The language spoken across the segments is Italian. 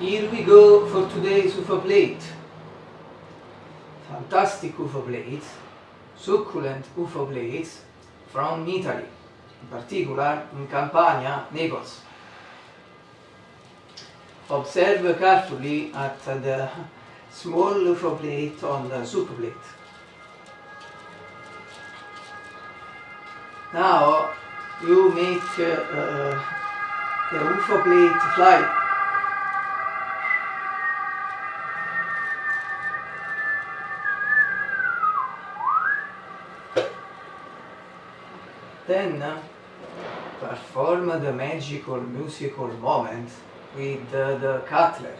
Here we go for today's UFO plate. Fantastic UFO plates succulent UFO plates from Italy, in particular in Campania, Naples. Observe carefully at the small UFO plate on the soup plate. Now you make uh, uh, the UFO plate fly Then perform the magical musical moment with the cutler.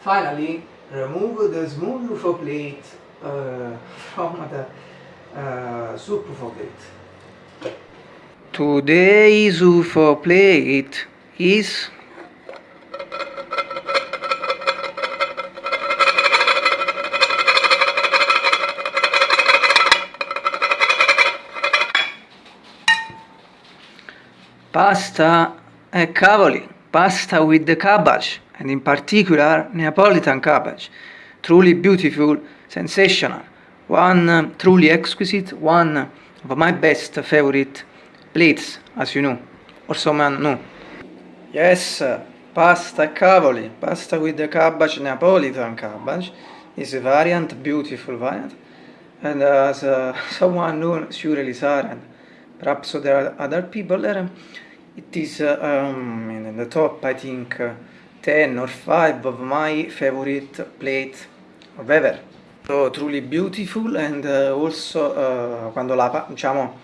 Finally, remove the small UFO plate uh, from the uh, soup UFO plate. Today's UFO plate is pasta e cavoli, pasta with the cabbage and in particular Neapolitan cabbage. Truly beautiful, sensational, one uh, truly exquisite, one of my best favorite plates, as you know, or someone know. Yes, pasta e cavoli, pasta with the cabbage, Neapolitan cabbage, is a variant, beautiful variant, and as uh, someone known, surely Sarah, are other people there, it is um, in the top, I think, uh, 10 or 5 of my favorite plate of ever. So truly beautiful and uh, also uh, quando la diciamo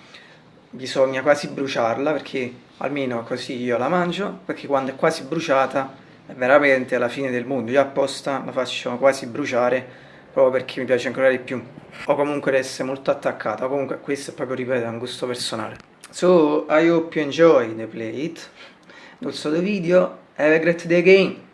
bisogna quasi bruciarla perché almeno così io la mangio perché quando è quasi bruciata è veramente la fine del mondo io apposta la faccio quasi bruciare proprio perché mi piace ancora di più. O comunque essere molto attaccata. Comunque questo è proprio ripeto è un gusto personale. So I hope you enjoy the plate also the video. Have a great day again